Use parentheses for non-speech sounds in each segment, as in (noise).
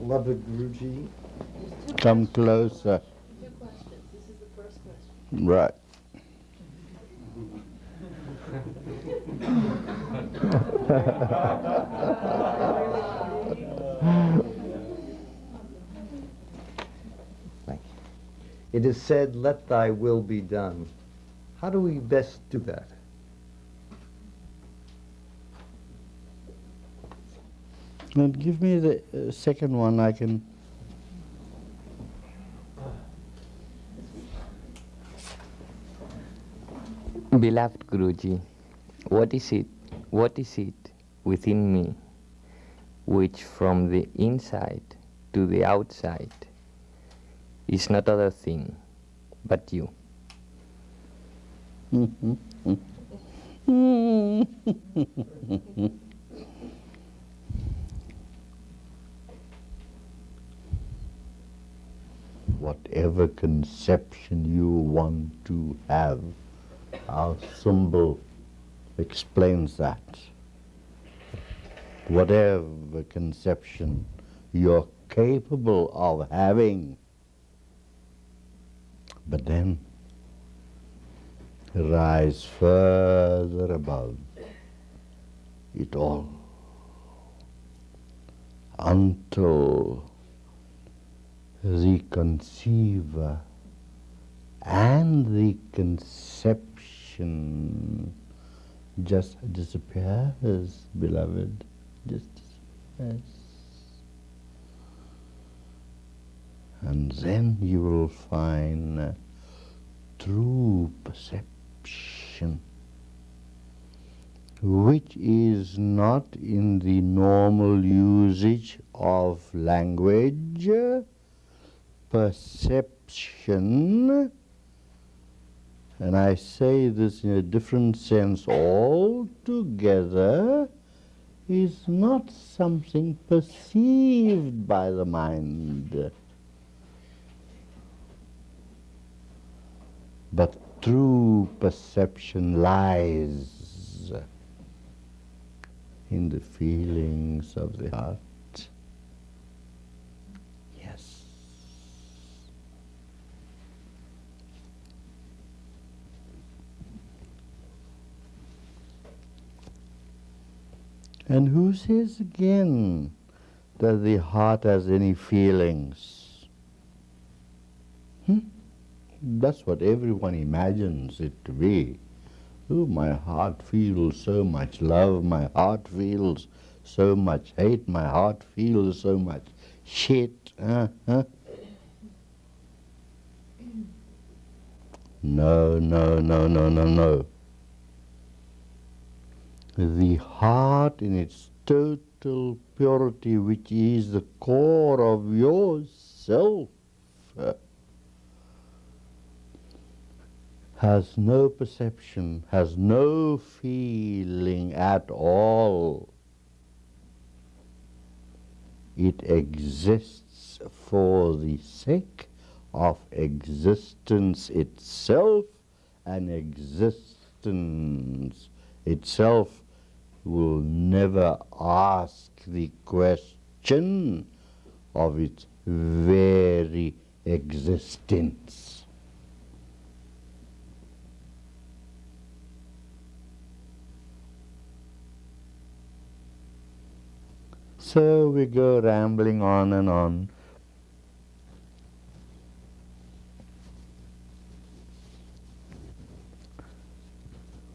Guruji. Come closer. Two questions. This is the first question. Right. Thank you. It is said, let thy will be done. How do we best do that? Now give me the uh, second one. I can. Beloved Guruji, what is it, what is it within me which from the inside to the outside is not other thing but you? (laughs) Whatever conception you want to have, our symbol explains that. Whatever conception you're capable of having, but then rise further above it all until the conceiver and the conception just disappears, beloved, just disappears. And then you will find true perception, which is not in the normal usage of language, perception, and I say this in a different sense altogether, is not something perceived by the mind, but true perception lies in the feelings of the heart. Yes. And who says again that the heart has any feelings? Hmm? That's what everyone imagines it to be. Oh, my heart feels so much love, my heart feels so much hate, my heart feels so much shit. Uh, huh? No, no, no, no, no, no. The heart in its total purity, which is the core of yourself, has no perception, has no feeling at all. It exists for the sake of existence itself, and existence itself will never ask the question of its very existence. So we go rambling on and on.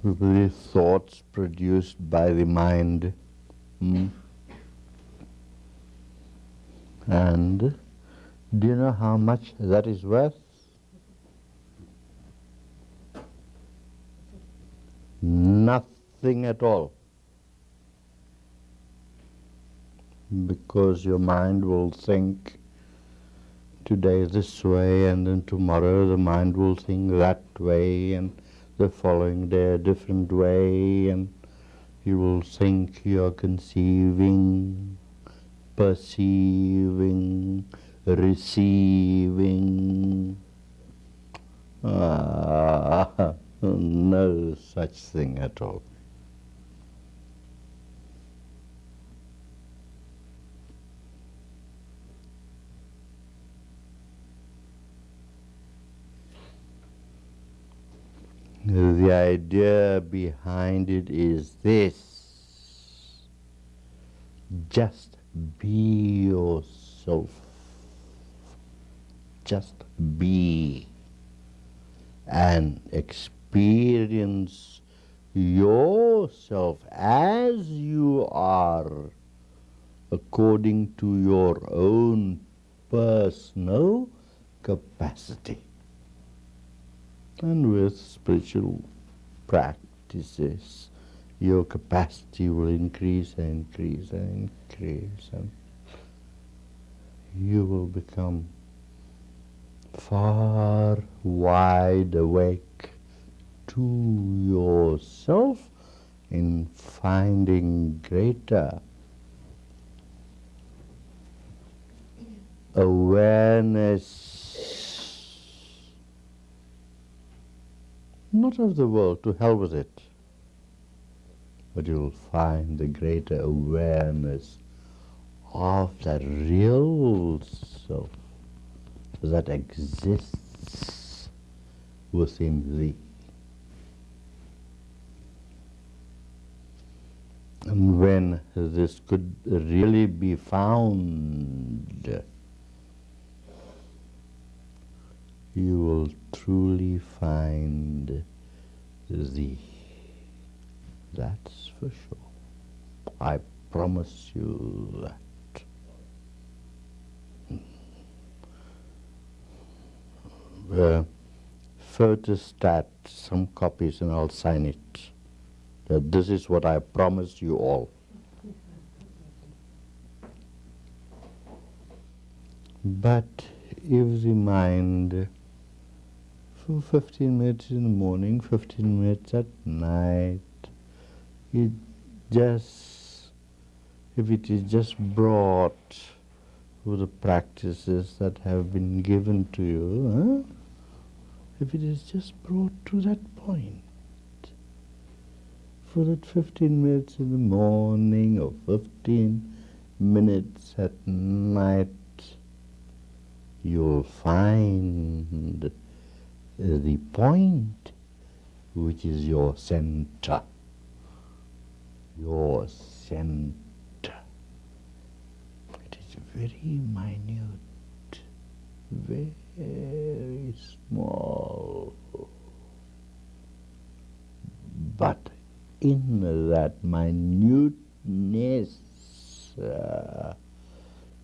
The thoughts produced by the mind. Hmm? And do you know how much that is worth? Nothing at all. Because your mind will think today this way and then tomorrow the mind will think that way and following a different way and you will think you're conceiving, perceiving, receiving. Ah, (laughs) no such thing at all. The idea behind it is this. Just be yourself. Just be and experience yourself as you are according to your own personal capacity. And with spiritual practices, your capacity will increase and increase and increase, and you will become far wide awake to yourself in finding greater awareness, not of the world, to hell with it, but you'll find the greater awareness of that real self that exists within thee. And when this could really be found, you will truly find thee. That's for sure. I promise you that. Uh, photostat, some copies, and I'll sign it. That this is what I promised you all. But if the mind for 15 minutes in the morning, 15 minutes at night. It just, if it is just brought through the practices that have been given to you, huh? if it is just brought to that point, for that 15 minutes in the morning or 15 minutes at night, you'll find the point which is your center. Your center. It is very minute, very small. But in that minuteness uh,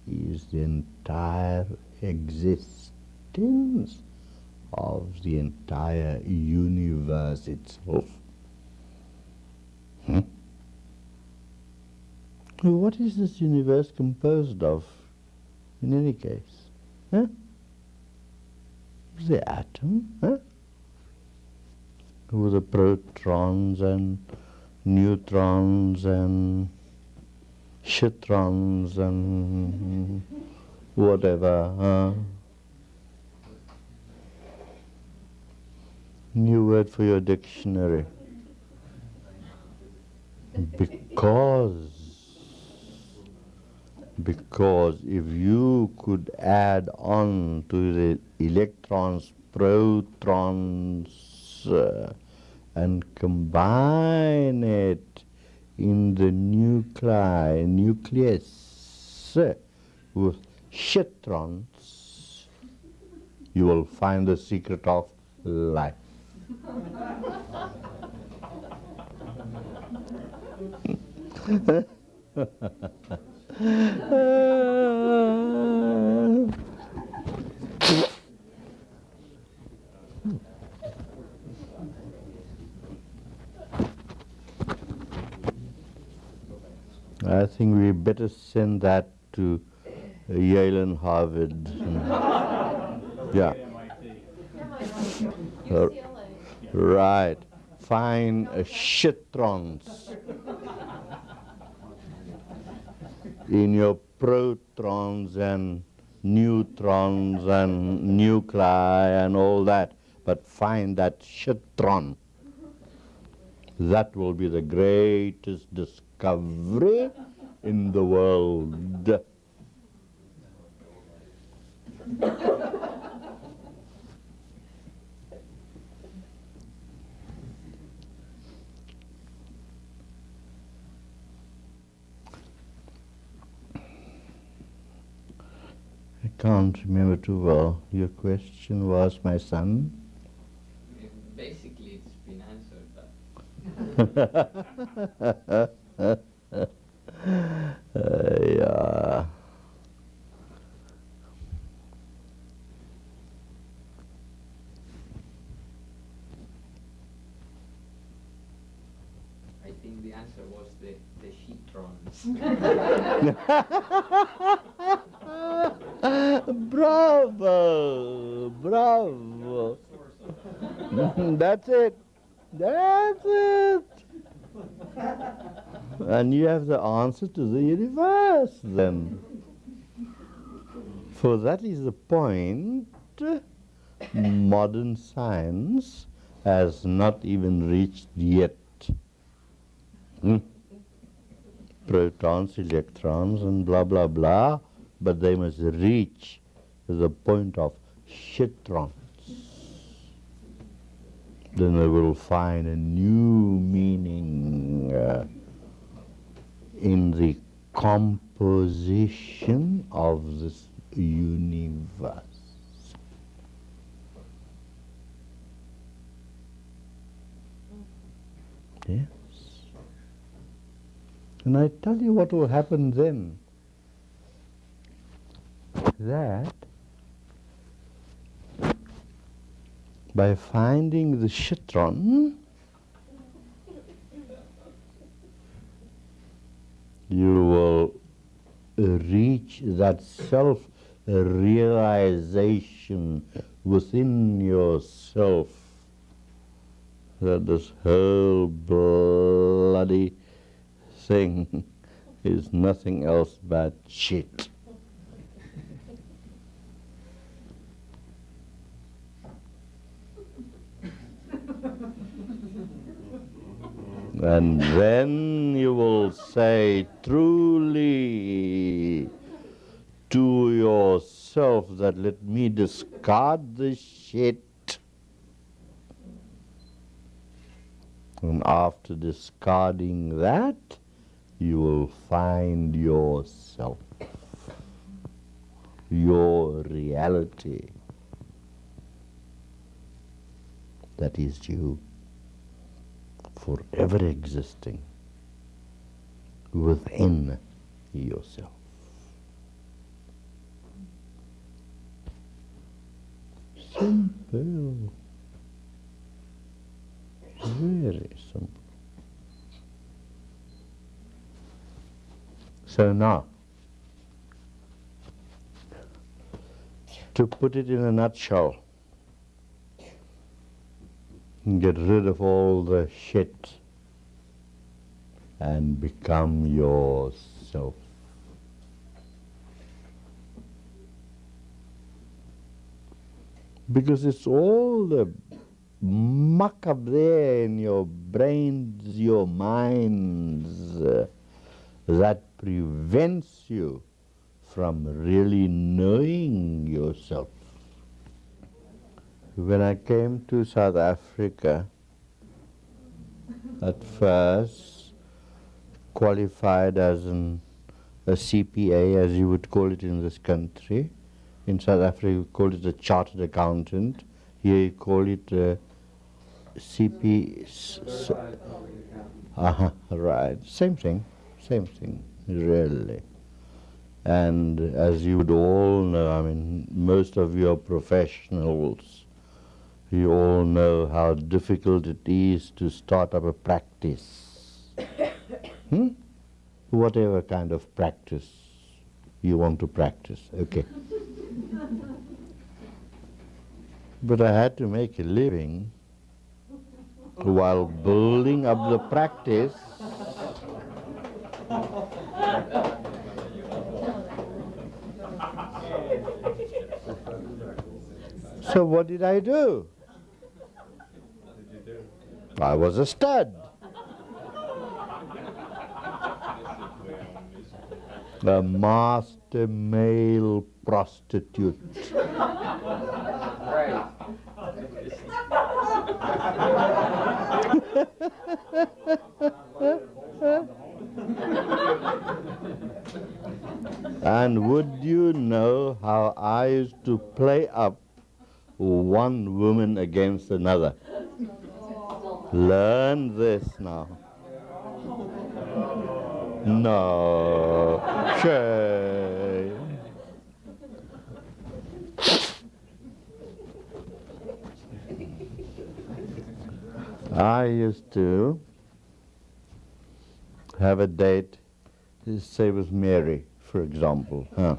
is the entire existence of the entire universe itself. Hmm? What is this universe composed of, in any case? Huh? The atom, huh? With the protons and neutrons and shitrons and whatever, huh? New word for your dictionary. Because, because if you could add on to the electrons, protons, uh, and combine it in the nuclei, nucleus, uh, with shitrons, you will find the secret of life. I think we better send that to uh, Yale and Harvard. (laughs) yeah. Uh, Right. Find uh, shitrons in your protons and neutrons and nuclei and all that, but find that shitron. That will be the greatest discovery in the world. Can't remember too well. Your question was, my son? Basically, it's been answered, but (laughs) Uh, yeah. I think the answer was the, the sheetrons. (laughs) (laughs) bravo, bravo. (laughs) That's it. That's it. And you have the answer to the universe then. For that is the point modern science has not even reached yet. Hmm? Protons, electrons, and blah blah blah, but they must reach the point of shitrons. Then they will find a new meaning uh, in the composition of this universe. Yes. And I tell you what will happen then. That by finding the shitron, you will uh, reach that self realization within yourself that this whole bloody thing (laughs) is nothing else but shit. And then you will say truly to yourself that let me discard the shit. And after discarding that, you will find yourself, your reality. That is you forever existing within yourself. Simple. Very simple. So now, to put it in a nutshell, get rid of all the shit and become yourself. Because it's all the muck up there in your brains, your minds, uh, that prevents you from really knowing yourself. When I came to South Africa, at first qualified as an, a CPA, as you would call it in this country. In South Africa, you call it a chartered accountant. Here, you call it a CP. s- Uh-huh, right. Same thing, same thing, really. And as you would all know, I mean, most of you are professionals. You all know how difficult it is to start up a practice. (coughs) hmm? Whatever kind of practice you want to practice, okay. (laughs) but I had to make a living while building up the practice. (laughs) So what did I do? I was a stud. A master male prostitute. And would you know how I used to play up one woman against another? Learn this now. No. Shay. I used to have a date, say with Mary, for example. Huh?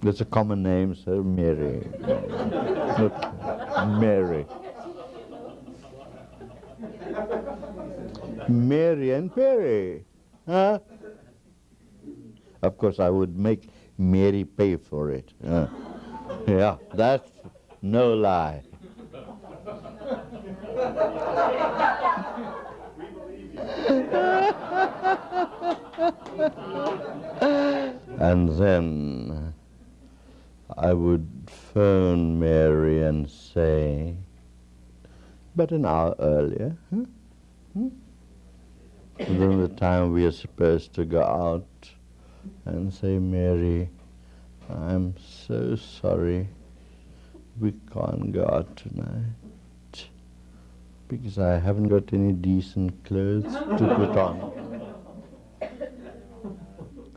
That's a common name, so Mary. Mary. Mary and Perry. Huh? Of course, I would make Mary pay for it. Huh? Yeah, that's no lie. and then I would phone Mary and say, but an hour earlier, huh? Hmm? Within the time we are supposed to go out and say, Mary, I'm so sorry we can't go out tonight because I haven't got any decent clothes to put on.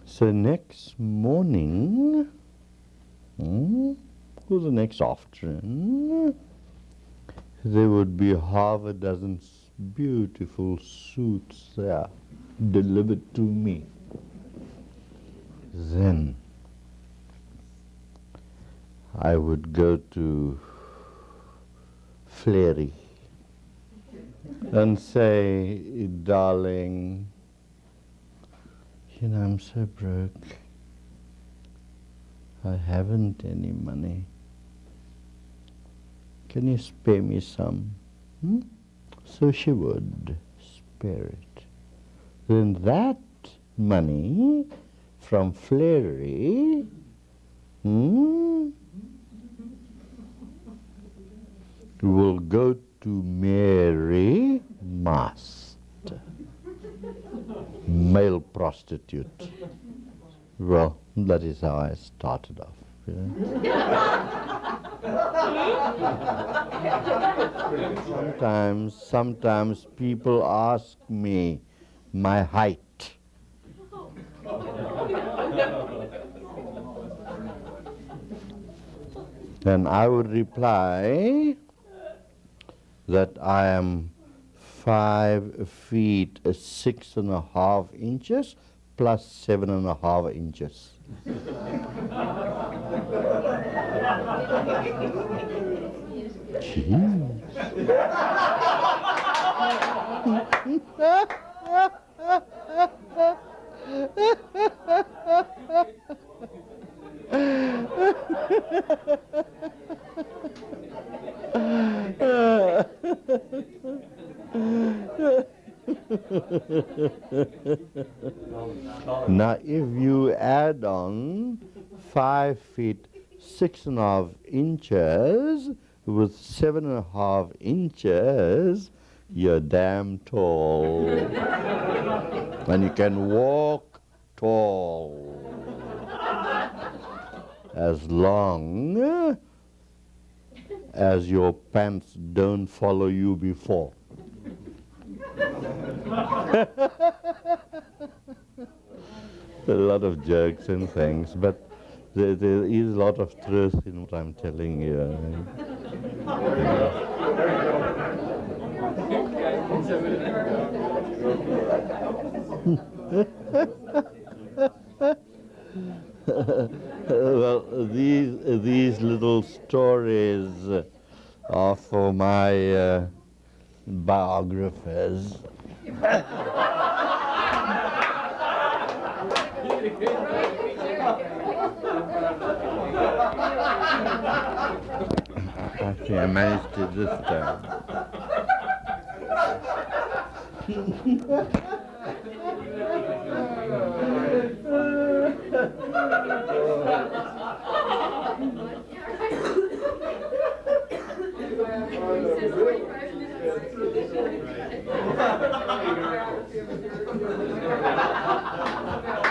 So next morning, hmm, or the next afternoon, there would be half a dozen beautiful suits there delivered to me. Then I would go to Flary and say, darling, you know, I'm so broke. I haven't any money. Can you spare me some? Hmm? So she would spare it. Then that money from Flary hmm, will go to Mary Mast, male prostitute. Well, that is how I started off. You know? Sometimes, sometimes people ask me my height. Then I would reply that I am five feet six and a half inches plus seven and a half inches. Ha, ha, ha, ha. Now, if you add on five feet six and a half inches with seven and a half inches, you're damn tall. and you can walk tall. As long as your pants don't follow you before. A lot of jokes and things, but there, there is a lot of truth in what I'm telling you. (laughs) well, these these little stories are for my uh, biographers. Actually, I managed to this time. (laughs) (laughs) Thank you. (laughs) (laughs)